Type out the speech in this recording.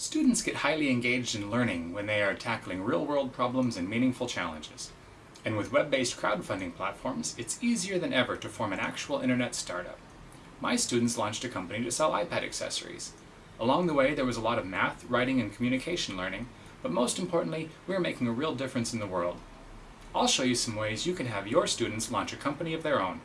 Students get highly engaged in learning when they are tackling real-world problems and meaningful challenges. And with web-based crowdfunding platforms, it's easier than ever to form an actual internet startup. My students launched a company to sell iPad accessories. Along the way, there was a lot of math, writing, and communication learning, but most importantly, we are making a real difference in the world. I'll show you some ways you can have your students launch a company of their own.